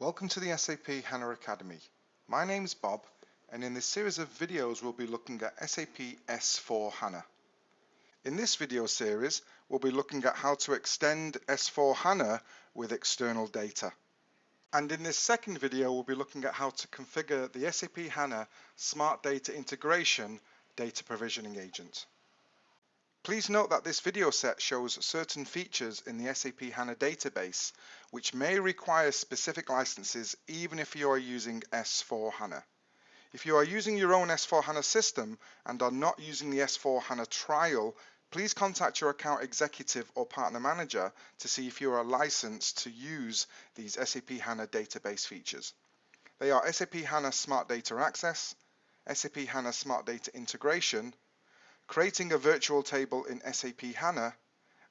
Welcome to the SAP HANA Academy. My name is Bob and in this series of videos we'll be looking at SAP S4 HANA. In this video series we'll be looking at how to extend S4 HANA with external data. And in this second video we'll be looking at how to configure the SAP HANA Smart Data Integration data provisioning agent. Please note that this video set shows certain features in the SAP HANA database which may require specific licenses even if you are using S4 HANA. If you are using your own S4 HANA system and are not using the S4 HANA trial, please contact your account executive or partner manager to see if you are licensed to use these SAP HANA database features. They are SAP HANA Smart Data Access, SAP HANA Smart Data Integration, creating a virtual table in SAP HANA,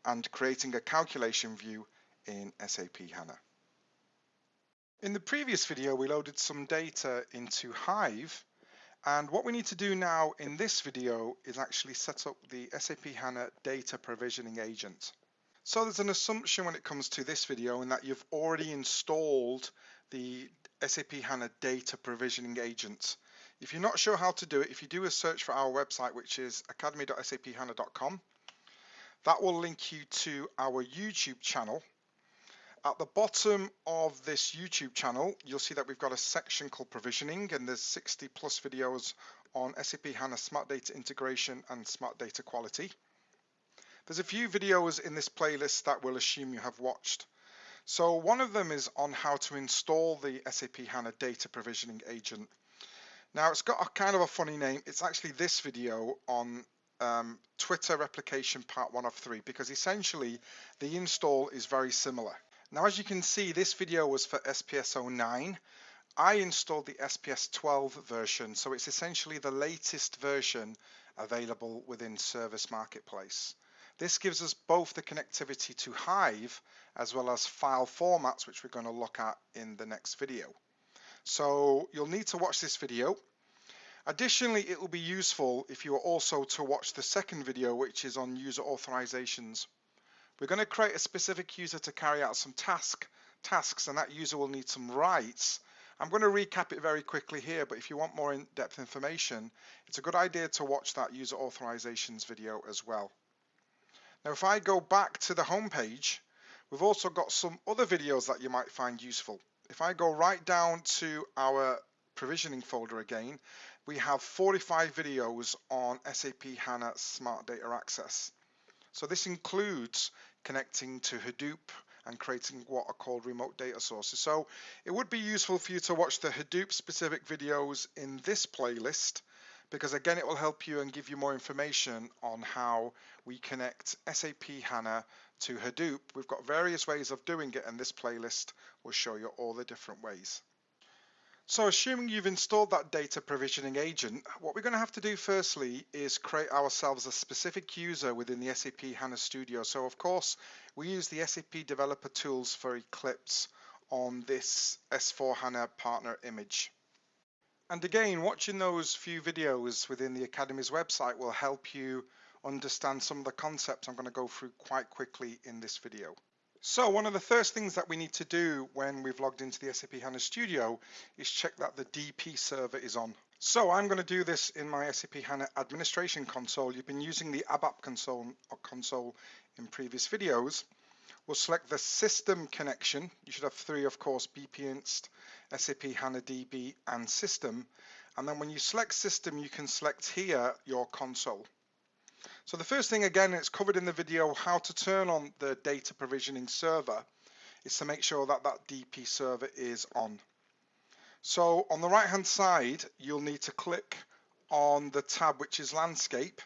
and creating a calculation view in SAP HANA. In the previous video, we loaded some data into Hive, and what we need to do now in this video is actually set up the SAP HANA data provisioning agent. So there's an assumption when it comes to this video in that you've already installed the SAP HANA data provisioning agent. If you're not sure how to do it, if you do a search for our website, which is academy.saphana.com, that will link you to our YouTube channel. At the bottom of this YouTube channel, you'll see that we've got a section called provisioning and there's 60 plus videos on SAP HANA Smart Data Integration and Smart Data Quality. There's a few videos in this playlist that we'll assume you have watched. So one of them is on how to install the SAP HANA Data Provisioning Agent. Now it's got a kind of a funny name. It's actually this video on um, Twitter replication part one of three because essentially the install is very similar. Now as you can see this video was for SPS 09. I installed the SPS 12 version so it's essentially the latest version available within Service Marketplace. This gives us both the connectivity to Hive as well as file formats which we're going to look at in the next video. So you'll need to watch this video. Additionally, it will be useful if you are also to watch the second video, which is on user authorizations. We're going to create a specific user to carry out some task tasks, and that user will need some rights. I'm going to recap it very quickly here, but if you want more in-depth information, it's a good idea to watch that user authorizations video as well. Now, if I go back to the home page, we've also got some other videos that you might find useful. If I go right down to our provisioning folder again, we have 45 videos on SAP HANA Smart Data Access. So this includes connecting to Hadoop and creating what are called remote data sources. So it would be useful for you to watch the Hadoop specific videos in this playlist because again it will help you and give you more information on how we connect SAP HANA to Hadoop. We've got various ways of doing it and this playlist will show you all the different ways. So assuming you've installed that data provisioning agent, what we're going to have to do firstly is create ourselves a specific user within the SAP HANA Studio. So of course, we use the SAP developer tools for Eclipse on this S4 HANA partner image. And again, watching those few videos within the Academy's website will help you understand some of the concepts I'm going to go through quite quickly in this video. So one of the first things that we need to do when we've logged into the SAP HANA Studio is check that the DP server is on. So I'm going to do this in my SAP HANA administration console. You've been using the ABAP console, console in previous videos. We'll select the system connection. You should have three, of course, BPinst, SAP HANA DB, and system. And then when you select system, you can select here your console. So the first thing, again, it's covered in the video, how to turn on the data provisioning server, is to make sure that that DP server is on. So on the right hand side, you'll need to click on the tab which is landscape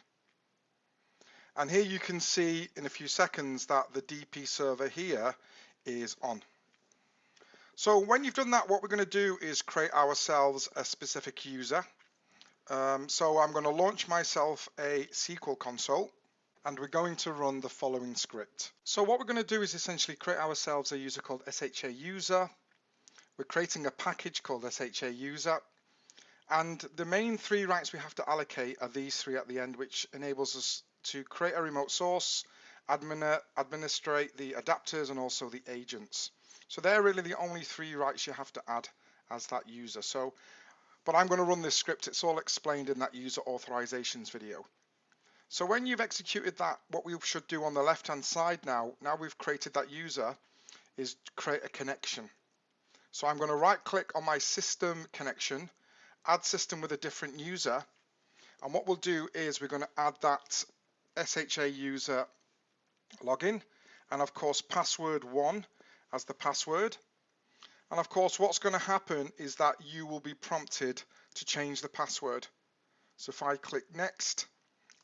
and here you can see in a few seconds that the DP server here is on. So when you've done that, what we're going to do is create ourselves a specific user. Um, so I'm going to launch myself a SQL console and we're going to run the following script. So what we're going to do is essentially create ourselves a user called SHA user. We're creating a package called SHA user. And the main three rights we have to allocate are these three at the end, which enables us to create a remote source, admin administrate the adapters and also the agents. So they're really the only three rights you have to add as that user. So, but I'm going to run this script. It's all explained in that user authorizations video. So when you've executed that, what we should do on the left hand side now, now we've created that user, is create a connection. So I'm going to right click on my system connection, add system with a different user. And what we'll do is we're going to add that SHA user login and of course password one as the password. And of course what's going to happen is that you will be prompted to change the password. So if I click next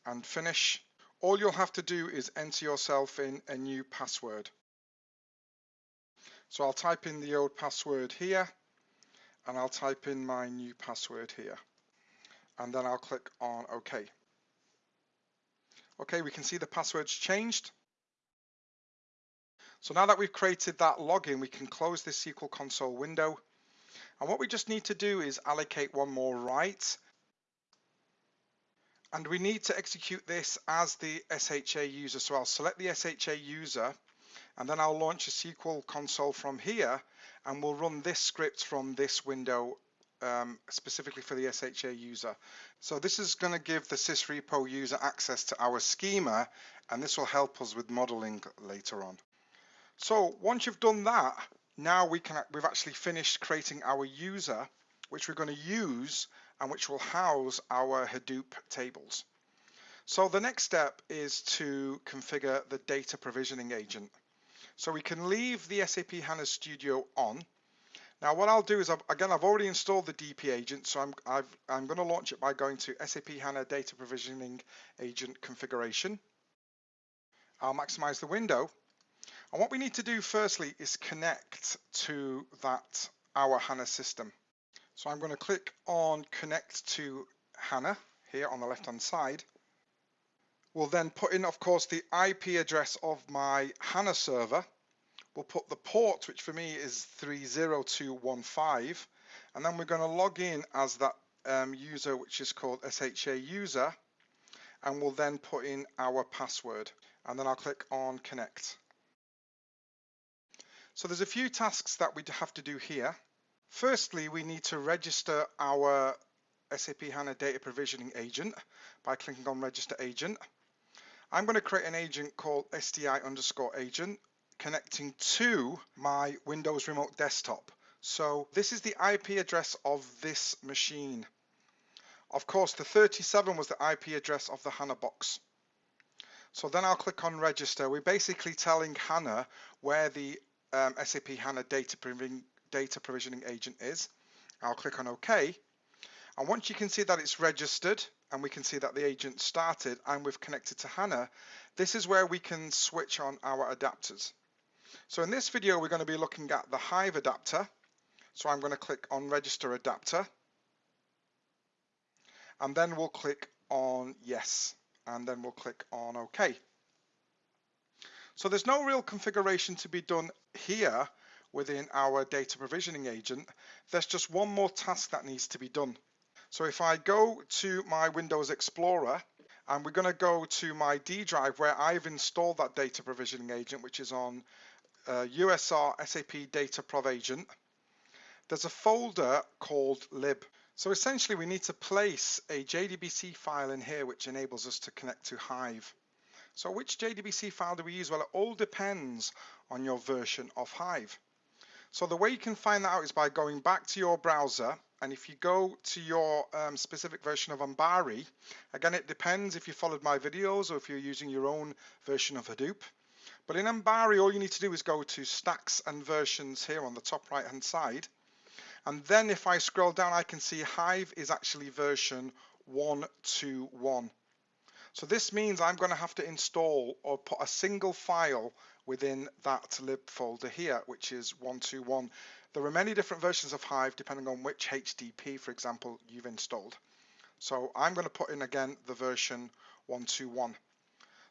and finish, all you'll have to do is enter yourself in a new password. So I'll type in the old password here and I'll type in my new password here and then I'll click on OK. Okay, we can see the password's changed. So now that we've created that login, we can close this SQL console window. And what we just need to do is allocate one more right. And we need to execute this as the SHA user. So I'll select the SHA user and then I'll launch a SQL console from here and we'll run this script from this window um, specifically for the SHA user. So this is going to give the sysrepo user access to our schema and this will help us with modeling later on. So once you've done that, now we can we've actually finished creating our user, which we're going to use and which will house our Hadoop tables. So the next step is to configure the data provisioning agent. So we can leave the SAP HANA Studio on. Now what I'll do is, I've, again, I've already installed the DP agent, so I'm, i am going to launch it by going to SAP HANA Data Provisioning Agent Configuration. I'll maximize the window and what we need to do firstly is connect to that our HANA system. So I'm going to click on connect to HANA here on the left hand side. We'll then put in of course the IP address of my HANA server. We'll put the port which for me is 30215 and then we're going to log in as that um, user which is called SHA user and we'll then put in our password and then I'll click on connect. So there's a few tasks that we have to do here. Firstly, we need to register our SAP HANA data provisioning agent by clicking on register agent. I'm going to create an agent called SDI underscore agent connecting to my Windows Remote Desktop. So this is the IP address of this machine. Of course, the 37 was the IP address of the HANA box. So then I'll click on register. We're basically telling HANA where the um, SAP HANA data, provisioning, data provisioning agent is. I'll click on OK. And once you can see that it's registered and we can see that the agent started and we've connected to HANA, this is where we can switch on our adapters. So in this video, we're going to be looking at the Hive adapter. So I'm going to click on register adapter. And then we'll click on yes. And then we'll click on OK. So there's no real configuration to be done here within our data provisioning agent. There's just one more task that needs to be done. So if I go to my Windows Explorer and we're going to go to my D drive where I've installed that data provisioning agent, which is on USR SAP Data Prov Agent, there's a folder called lib. So essentially we need to place a JDBC file in here which enables us to connect to Hive. So which JDBC file do we use? Well, it all depends on your version of Hive. So the way you can find that out is by going back to your browser and if you go to your um, specific version of Ambari, again it depends if you followed my videos or if you're using your own version of Hadoop. But in Ambari all you need to do is go to stacks and versions here on the top right hand side and then if I scroll down I can see Hive is actually version 121. So this means I'm going to have to install or put a single file within that lib folder here, which is 121. There are many different versions of Hive depending on which HDP, for example, you've installed. So I'm going to put in again the version 121.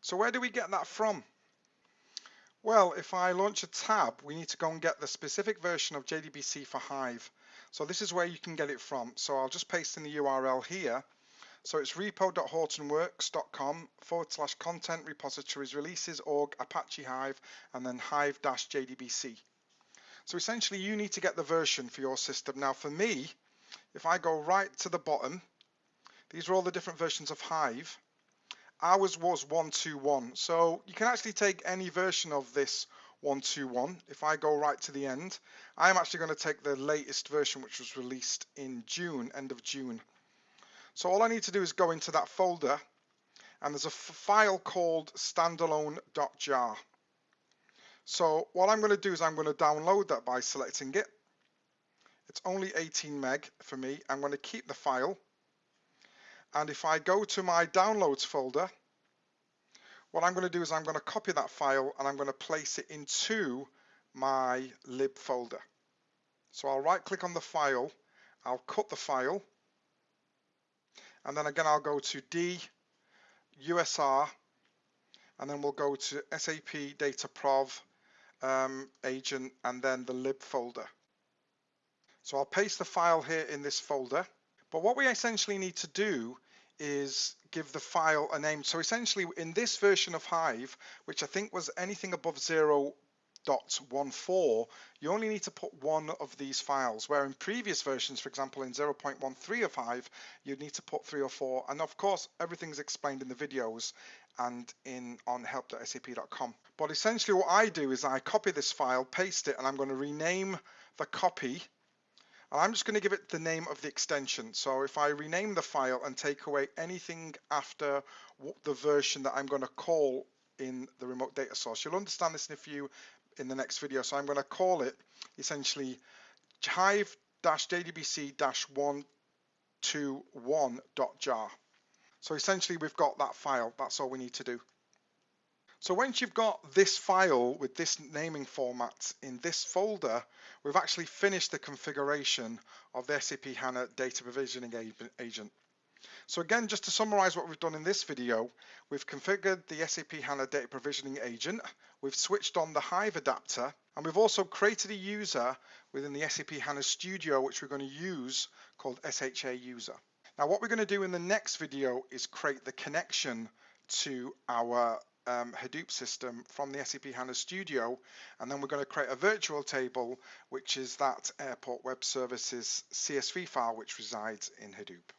So where do we get that from? Well, if I launch a tab, we need to go and get the specific version of JDBC for Hive. So this is where you can get it from. So I'll just paste in the URL here so it's repo.hortonworks.com forward slash content repositories releases org Apache Hive and then hive dash JDBC. So essentially you need to get the version for your system. Now for me, if I go right to the bottom, these are all the different versions of Hive. Ours was 121. So you can actually take any version of this 121. If I go right to the end, I'm actually going to take the latest version which was released in June, end of June. So all I need to do is go into that folder and there's a file called standalone.jar. So what I'm going to do is I'm going to download that by selecting it. It's only 18 meg for me. I'm going to keep the file. And if I go to my downloads folder, what I'm going to do is I'm going to copy that file and I'm going to place it into my lib folder. So I'll right click on the file, I'll cut the file, and then again I'll go to D, USR, and then we'll go to SAP Data Prov um, agent and then the lib folder. So I'll paste the file here in this folder. But what we essentially need to do is give the file a name. So essentially in this version of Hive, which I think was anything above 0.14, you only need to put one of these files, where in previous versions, for example, in 0.13 of Hive, you'd need to put three or four. And of course, everything's explained in the videos and in on help.sap.com. But essentially what I do is I copy this file, paste it, and I'm going to rename the copy I'm just going to give it the name of the extension. So if I rename the file and take away anything after the version that I'm going to call in the remote data source, you'll understand this in a few in the next video. So I'm going to call it essentially hive-jdbc-121.jar. So essentially we've got that file. That's all we need to do. So once you've got this file with this naming format in this folder, we've actually finished the configuration of the SAP HANA data provisioning agent. So again, just to summarize what we've done in this video, we've configured the SAP HANA data provisioning agent, we've switched on the Hive adapter, and we've also created a user within the SAP HANA Studio, which we're going to use called SHA user. Now what we're going to do in the next video is create the connection to our um, Hadoop system from the SAP HANA Studio, and then we're going to create a virtual table, which is that Airport Web Services CSV file, which resides in Hadoop.